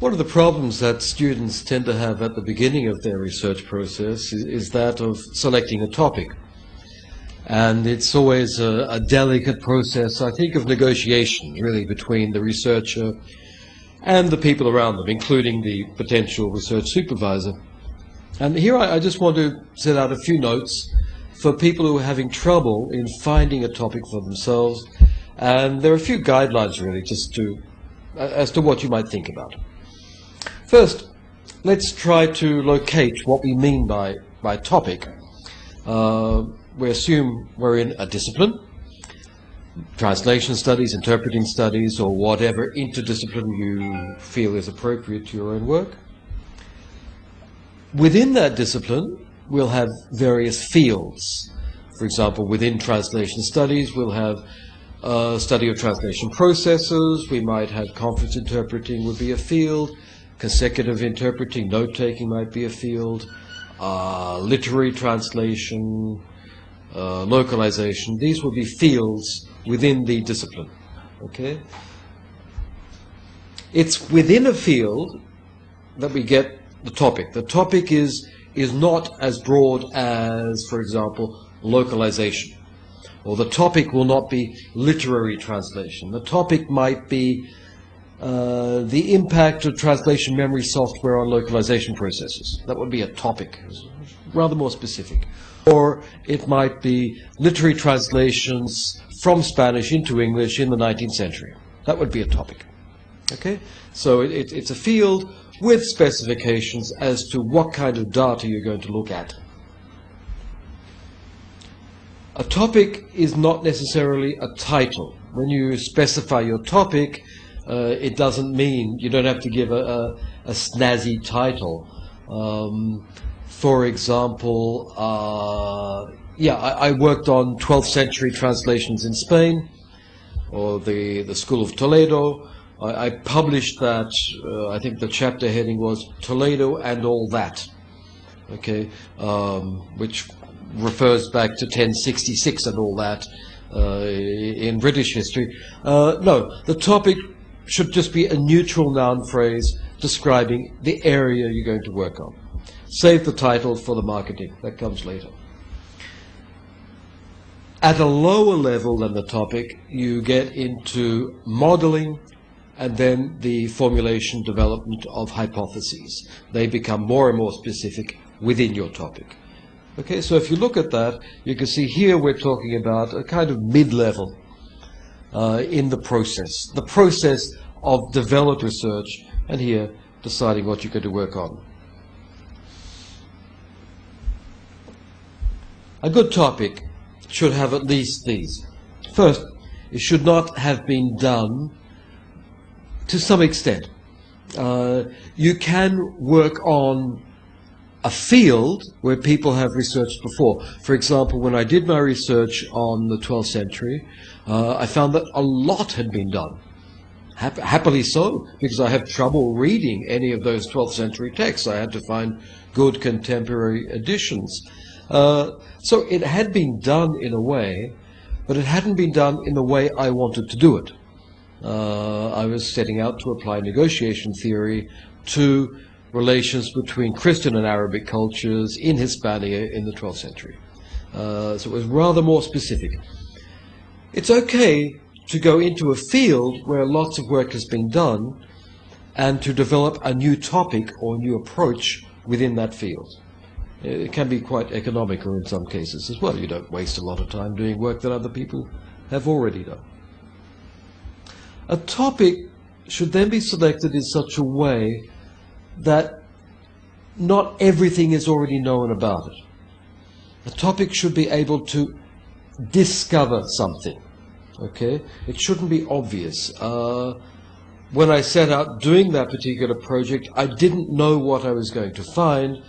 One of the problems that students tend to have at the beginning of their research process is, is that of selecting a topic. And it's always a, a, delicate process, I think, of negotiation, really, between the researcher and the people around them, including the potential research supervisor. And here I, I just want to set out a few notes for people who are having trouble in finding a topic for themselves. And there are a few guidelines, really, just to as to what you might think about. First, let's try to locate what we mean by, by topic. Uh, we assume we're in a discipline, translation studies, interpreting studies, or whatever interdiscipline you feel is appropriate to your own work. Within that discipline, we'll have various fields. For example, within translation studies, we'll have a study of translation processes. We might have conference interpreting would be a field. Consecutive interpreting, note-taking might be a field. Uh, literary translation, uh, localization. These will be fields within the discipline. Okay? It's within a field that we get the topic. The topic is is not as broad as, for example, localization. Or the topic will not be literary translation. The topic might be uh, the impact of translation memory software on localization processes. That would be a topic, rather more specific. Or it might be literary translations from Spanish into English in the 19th century. That would be a topic. Okay? So it, it, it's a field with specifications as to what kind of data you're going to look at. A topic is not necessarily a title. When you specify your topic, uh, it doesn't mean you don't have to give a, a, a snazzy title. Um, for example, uh, yeah, I, I, worked on 12th century translations in Spain, or the, the School of Toledo. I, I published that, uh, I think the chapter heading was Toledo and All That, okay, um, which refers back to 1066 and all that uh, in British history. Uh, no, the topic should just be a neutral noun phrase describing the area you're going to work on. Save the title for the marketing. That comes later. At a lower level than the topic, you get into modeling and then the formulation development of hypotheses. They become more and more specific within your topic. Okay, so if you look at that, you can see here we're talking about a kind of mid-level uh, in the process. The process of developed research, and here deciding what you're going to work on. A good topic should have at least these. First, it should not have been done to some extent. Uh, you can work on a field where people have researched before. For example, when I did my research on the 12th century, uh, I found that a lot had been done. Hap happily so, because I have trouble reading any of those 12th century texts. I had to find good contemporary editions. Uh, so it had been done in a way, but it hadn't been done in the way I wanted to do it. Uh, I was setting out to apply negotiation theory to relations between Christian and Arabic cultures in Hispania in the 12th century. Uh, so it was rather more specific. It's okay to go into a field where lots of work has been done and to develop a new topic or new approach within that field. It can be quite economical in some cases as well. You don't waste a lot of time doing work that other people have already done. A topic should then be selected in such a way that not everything is already known about it. A topic should be able to discover something. Okay? It shouldn't be obvious. Uh, when I set out doing that particular project, I didn't know what I was going to find,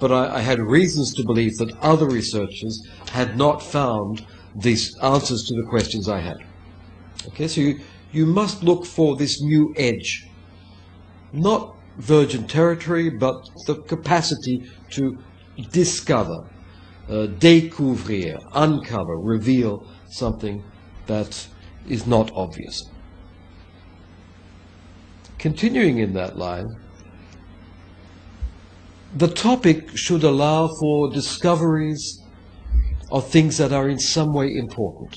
but I, I had reasons to believe that other researchers had not found these answers to the questions I had. Okay, so you, you must look for this new edge. Not virgin territory, but the capacity to discover, uh, découvrir, uncover, reveal something that is not obvious. continuing in that line, the topic should allow for discoveries of things that are in some way important.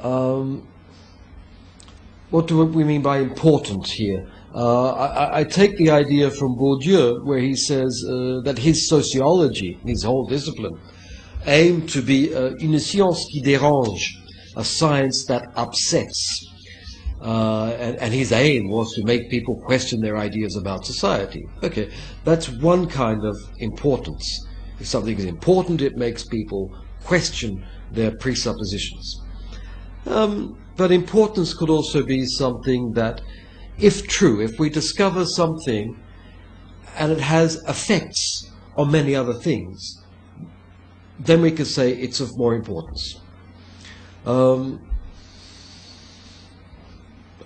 Um, what do we mean by important here? Uh, I, I, take the idea from Bourdieu, where he says uh, that his sociology, his whole discipline, aimed to be uh, une science qui dérange, a science that upsets. Uh, and, and, his aim was to make people question their ideas about society. Okay, that's one kind of importance. If something is important, it makes people question their presuppositions. Um, but importance could also be something that, if true, if we discover something and it has effects on many other things, then we could say it's of more importance. Um,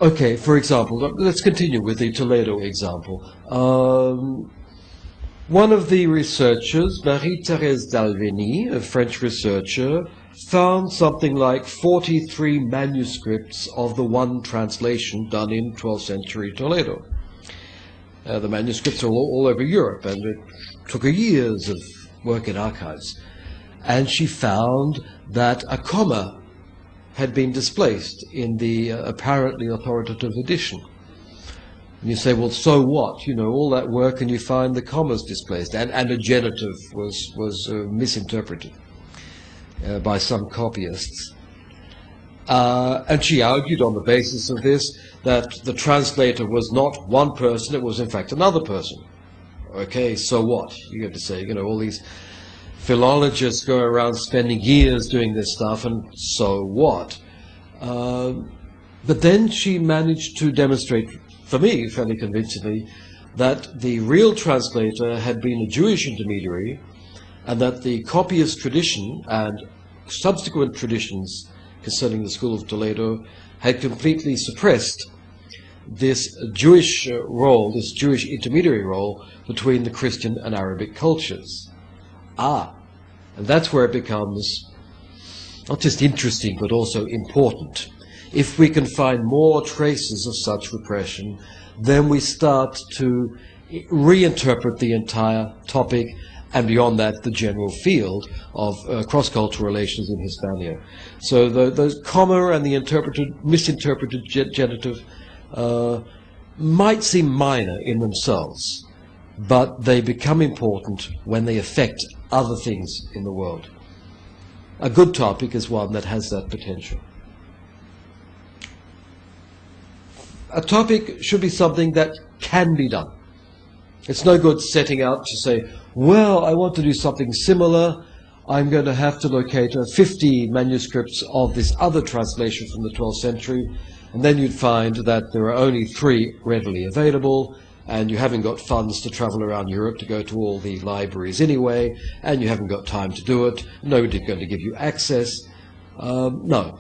okay, for example, let's continue with the Toledo example. Um, one of the researchers, Marie-Thérèse d'Alverny, a French researcher, found something like 43 manuscripts of the one translation done in 12th century Toledo. Uh, the manuscripts are all, all, over Europe, and it took her years of work in archives. And she found that a comma had been displaced in the uh, apparently authoritative edition. And you say, well, so what? You know, all that work and you find the commas displaced, and, and a genitive was, was uh, misinterpreted uh, by some copyists. Uh, and she argued on the basis of this that the translator was not one person, it was in fact another person. Okay, so what? You have to say, you know, all these philologists go around spending years doing this stuff, and so what? Uh, but then she managed to demonstrate, for me, fairly convincingly, that the real translator had been a Jewish intermediary, and that the copyist tradition and subsequent traditions concerning the School of Toledo had completely suppressed this Jewish uh, role, this Jewish intermediary role between the Christian and Arabic cultures. Ah, and that's where it becomes not just interesting but also important. If we can find more traces of such repression, then we start to reinterpret the entire topic and beyond that, the general field of uh, cross-cultural relations in Hispania. So the, those comma and the interpreted, misinterpreted genitive uh, might seem minor in themselves, but they become important when they affect other things in the world. A good topic is one that has that potential. A topic should be something that can be done. It's no good setting out to say, well, I want to do something similar. I'm going to have to locate uh, 50 manuscripts of this other translation from the 12th century, and then you'd find that there are only three readily available, and you haven't got funds to travel around Europe to go to all the libraries anyway, and you haven't got time to do it. Nobody's going to give you access. Um, no.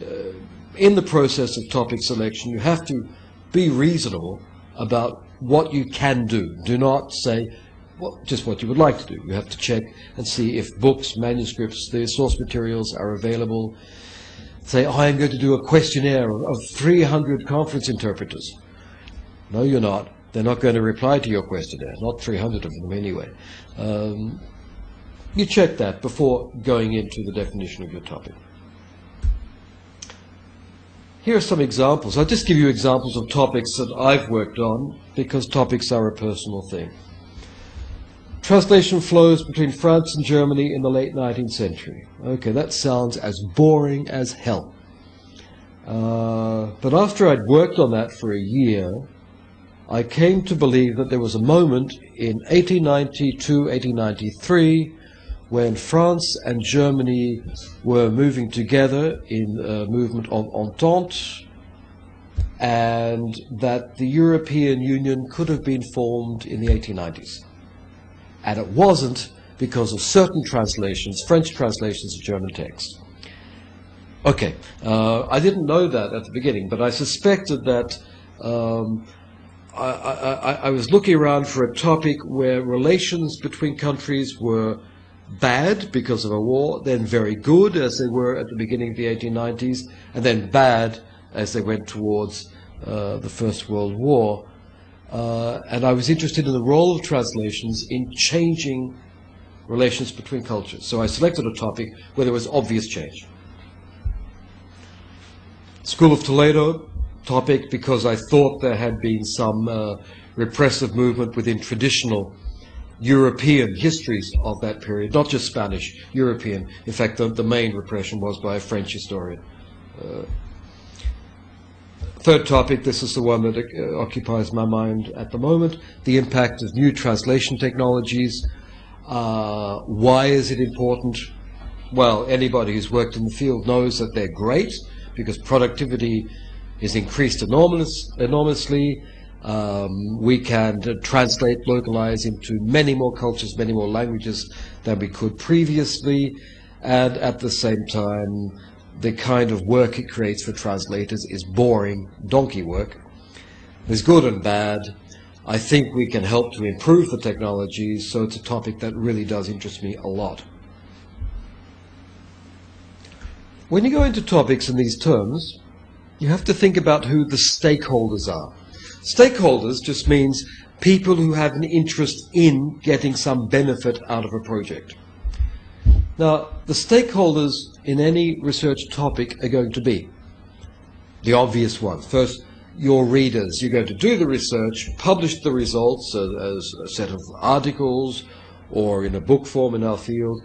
Uh, in the process of topic selection, you have to be reasonable about what you can do. Do not say well, just what you would like to do. You have to check and see if books, manuscripts, the source materials are available. Say, oh, I'm going to do a questionnaire of 300 conference interpreters. No, you're not. They're not going to reply to your questionnaire, not 300 of them anyway. Um, you check that before going into the definition of your topic. Here are some examples. I'll just give you examples of topics that I've worked on because topics are a personal thing. Translation flows between France and Germany in the late 19th century. Okay, that sounds as boring as hell. Uh, but after I'd worked on that for a year, I came to believe that there was a moment in 1892, 1893, when France and Germany were moving together in a movement of entente, and that the European Union could have been formed in the 1890s and it wasn't because of certain translations, French translations of German text. Okay, uh, I didn't know that at the beginning, but I suspected that um, I, I, I, was looking around for a topic where relations between countries were bad because of a war, then very good as they were at the beginning of the 1890s, and then bad as they went towards uh, the First World War. Uh, and I was interested in the role of translations in changing relations between cultures. So I selected a topic where there was obvious change. School of Toledo topic because I thought there had been some uh, repressive movement within traditional European histories of that period, not just Spanish, European. In fact, the, the main repression was by a French historian. Uh, third topic, this is the one that uh, occupies my mind at the moment, the impact of new translation technologies. Uh, why is it important? Well, anybody who's worked in the field knows that they're great because productivity is increased enormous, enormously. Um, we can translate, localize into many more cultures, many more languages than we could previously, and at the same time, the kind of work it creates for translators is boring donkey work. There's good and bad. I think we can help to improve the technology, so it's a topic that really does interest me a lot. When you go into topics in these terms, you have to think about who the stakeholders are. Stakeholders just means people who have an interest in getting some benefit out of a project. Now, the stakeholders in any research topic are going to be the obvious ones. First, your readers. You're going to do the research, publish the results as a set of articles or in a book form in our field,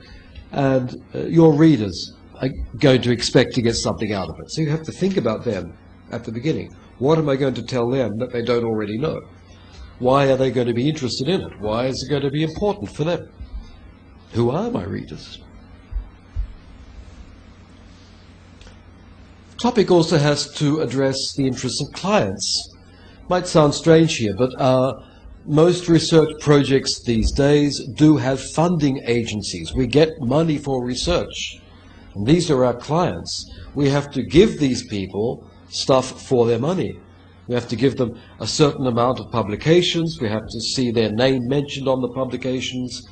and uh, your readers are going to expect to get something out of it. So you have to think about them at the beginning. What am I going to tell them that they don't already know? Why are they going to be interested in it? Why is it going to be important for them? Who are my readers? Topic also has to address the interests of clients. Might sound strange here, but uh, most research projects these days do have funding agencies. We get money for research. And these are our clients. We have to give these people stuff for their money. We have to give them a certain amount of publications. We have to see their name mentioned on the publications.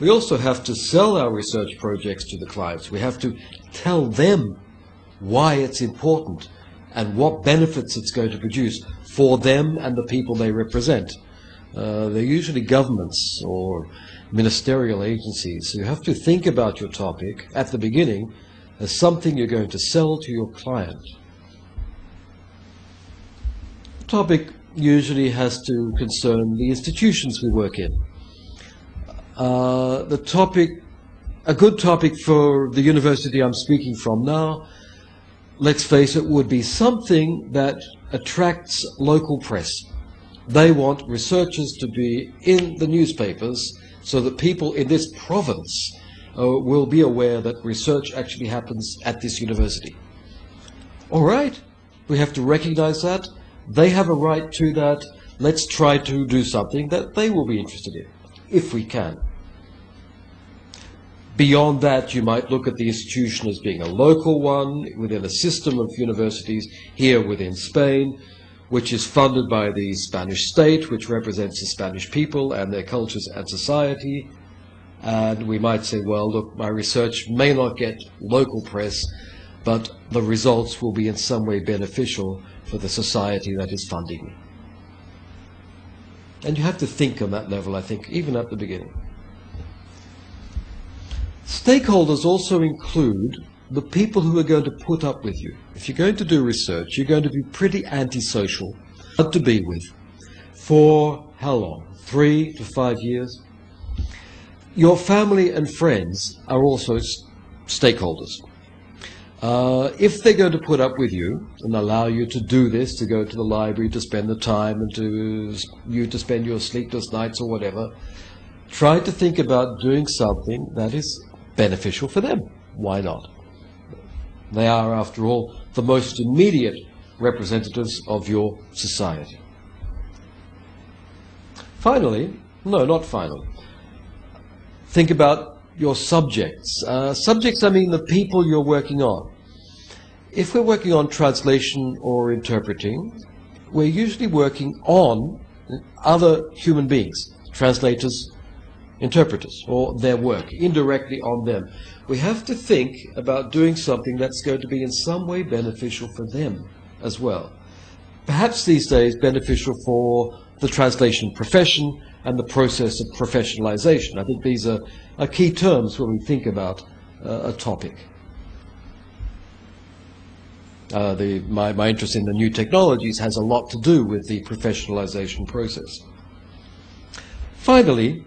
We also have to sell our research projects to the clients. We have to tell them why it's important and what benefits it's going to produce for them and the people they represent. Uh, they're usually governments or ministerial agencies. So you have to think about your topic at the beginning as something you're going to sell to your client. The topic usually has to concern the institutions we work in. Uh, the topic, a good topic for the university I'm speaking from now let's face it, would be something that attracts local press. They want researchers to be in the newspapers so that people in this province uh, will be aware that research actually happens at this university. All right, we have to recognize that. They have a right to that. Let's try to do something that they will be interested in, if we can. Beyond that, you might look at the institution as being a local one within a system of universities here within Spain, which is funded by the Spanish state, which represents the Spanish people and their cultures and society. And we might say, well, look, my research may not get local press, but the results will be in some way beneficial for the society that is funding me. And you have to think on that level, I think, even at the beginning. Stakeholders also include the people who are going to put up with you. If you're going to do research, you're going to be pretty antisocial, hard to be with. For how long? Three to five years? Your family and friends are also stakeholders. Uh, if they're going to put up with you and allow you to do this, to go to the library, to spend the time, and to you to spend your sleepless nights or whatever, try to think about doing something that is beneficial for them. Why not? They are, after all, the most immediate representatives of your society. Finally, no, not finally, think about your subjects. Uh, subjects, I mean the people you're working on. If we're working on translation or interpreting, we're usually working on other human beings, translators, interpreters or their work indirectly on them. We have to think about doing something that's going to be in some way beneficial for them as well. perhaps these days beneficial for the translation profession and the process of professionalization. I think these are, are key terms when we think about uh, a topic. Uh, the, my, my interest in the new technologies has a lot to do with the professionalization process. Finally,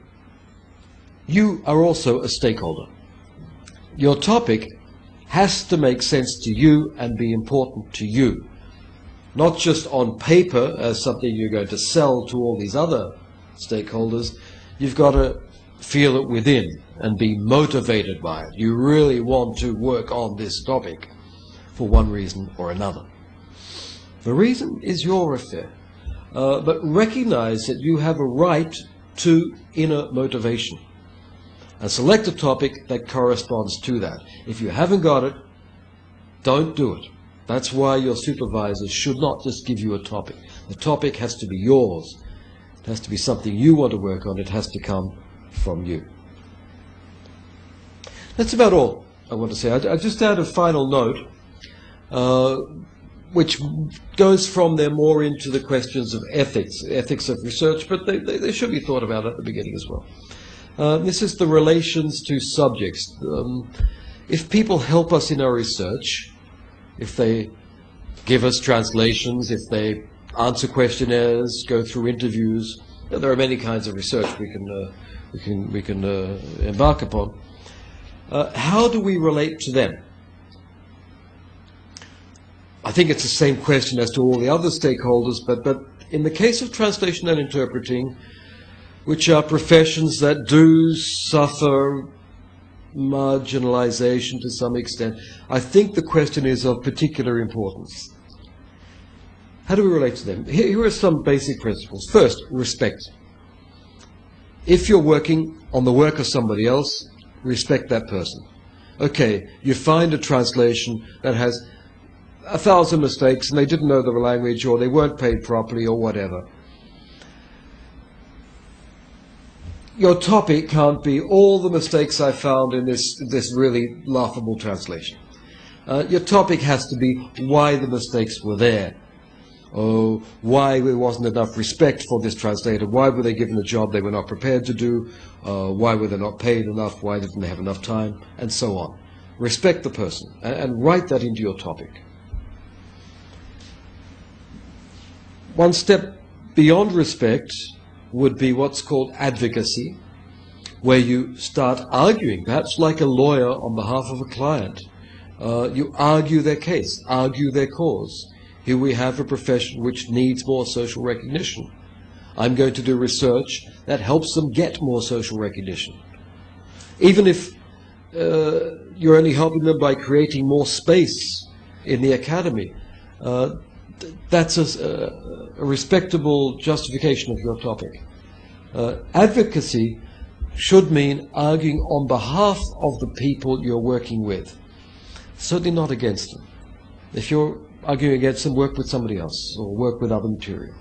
you are also a stakeholder. Your topic has to make sense to you and be important to you. Not just on paper as something you're going to sell to all these other stakeholders. You've got to feel it within and be motivated by it. You really want to work on this topic for one reason or another. The reason is your affair. Uh, but recognize that you have a right to inner motivation. And select a topic that corresponds to that. If you haven't got it, don't do it. That's why your supervisor should not just give you a topic. The topic has to be yours. It has to be something you want to work on. It has to come from you. That's about all I want to say. I, I just add a final note uh, which goes from there more into the questions of ethics, ethics of research, but they, they, they should be thought about at the beginning as well. Uh, this is the relations to subjects. Um, if people help us in our research, if they give us translations, if they answer questionnaires, go through interviews, there are many kinds of research we can, uh, we can, we can uh, embark upon. Uh, how do we relate to them? I think it's the same question as to all the other stakeholders, but, but in the case of translation and interpreting, which are professions that do suffer marginalization to some extent, I think the question is of particular importance. How do we relate to them? Here are some basic principles. First, respect. If you're working on the work of somebody else, respect that person. Okay, you find a translation that has a thousand mistakes and they didn't know the language or they weren't paid properly or whatever. Your topic can't be all the mistakes I found in this, this really laughable translation. Uh, your topic has to be why the mistakes were there. Oh, why there wasn't enough respect for this translator? Why were they given a job they were not prepared to do? Uh, why were they not paid enough? Why didn't they have enough time? And so on. Respect the person and, and write that into your topic. One step beyond respect would be what's called advocacy, where you start arguing, perhaps like a lawyer on behalf of a client. Uh, you argue their case, argue their cause. Here we have a profession which needs more social recognition. I'm going to do research that helps them get more social recognition. Even if uh, you're only helping them by creating more space in the academy, uh, that's a, a, respectable justification of your topic. Uh, advocacy should mean arguing on behalf of the people you're working with, certainly not against them. If you're arguing against them, work with somebody else or work with other material.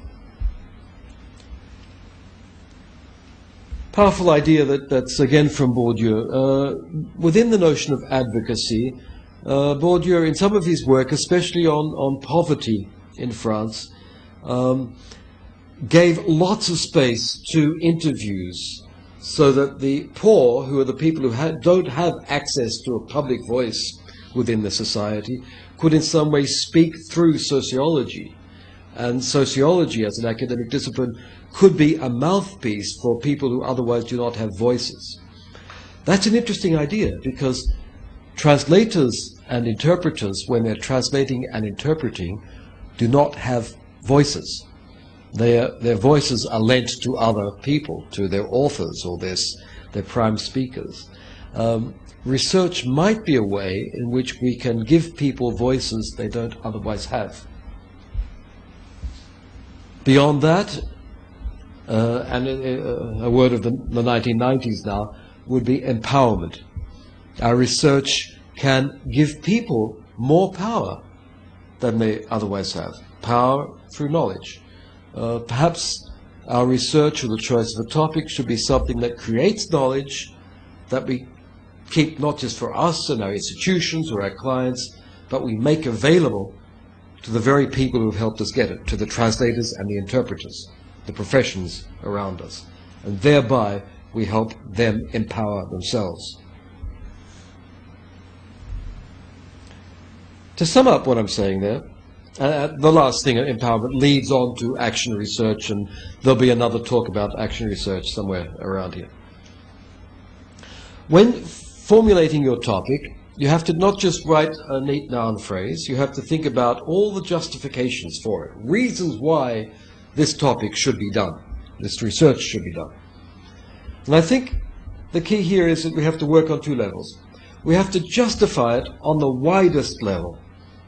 Powerful idea that, that's again from Bourdieu. Uh, within the notion of advocacy, uh, Bourdieu, in some of his work, especially on, on poverty, in France, um, gave lots of space to interviews so that the poor, who are the people who ha don't have access to a public voice within the society, could in some way speak through sociology. And sociology, as an academic discipline, could be a mouthpiece for people who otherwise do not have voices. That's an interesting idea because translators and interpreters, when they're translating and interpreting, do not have voices. Their, their voices are lent to other people, to their authors or their, their prime speakers. Um, research might be a way in which we can give people voices they don't otherwise have. Beyond that, uh, and a, a, word of the, the 1990s now, would be empowerment. Our research can give people more power than they otherwise have. Power through knowledge. Uh, perhaps our research or the choice of a topic should be something that creates knowledge that we keep not just for us and our institutions or our clients, but we make available to the very people who've helped us get it, to the translators and the interpreters, the professions around us. And thereby we help them empower themselves. To sum up what I'm saying there, uh, the last thing, empowerment, leads on to action research, and there'll be another talk about action research somewhere around here. When formulating your topic, you have to not just write a neat noun phrase, you have to think about all the justifications for it, reasons why this topic should be done, this research should be done. And I think the key here is that we have to work on two levels. We have to justify it on the widest level.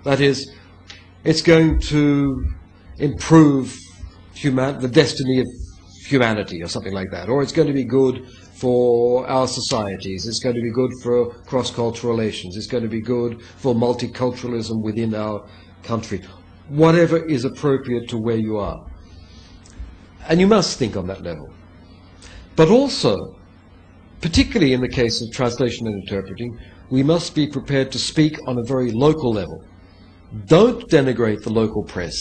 That is, it's going to improve human, the destiny of humanity or something like that, or it's going to be good for our societies. It's going to be good for cross-cultural relations. It's going to be good for multiculturalism within our country. Whatever is appropriate to where you are. And you must think on that level. But also, particularly in the case of translation and interpreting, we must be prepared to speak on a very local level. Don't denigrate the local press.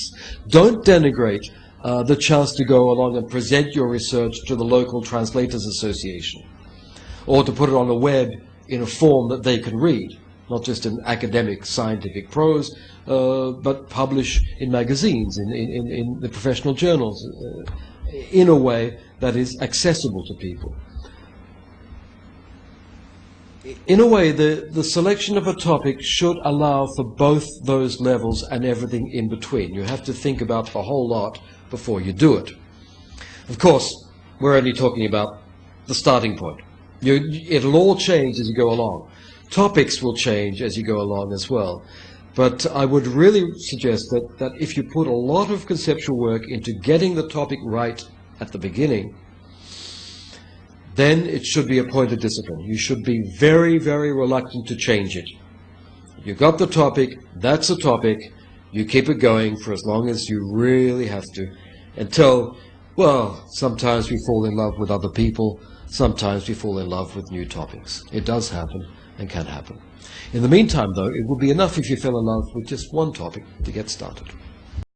Don't denigrate uh, the chance to go along and present your research to the local Translators Association, or to put it on the web in a form that they can read, not just in academic scientific prose, uh, but publish in magazines, in, in, in the professional journals, uh, in a way that is accessible to people. In a way, the, the selection of a topic should allow for both those levels and everything in between. You have to think about the whole lot before you do it. Of course, we're only talking about the starting point. You, it'll all change as you go along. Topics will change as you go along as well. But I would really suggest that, that if you put a lot of conceptual work into getting the topic right at the beginning, then it should be a point of discipline. You should be very, very reluctant to change it. You got the topic, that's the topic, you keep it going for as long as you really have to until, well, sometimes we fall in love with other people, sometimes we fall in love with new topics. It does happen and can happen. In the meantime, though, it would be enough if you fell in love with just one topic to get started.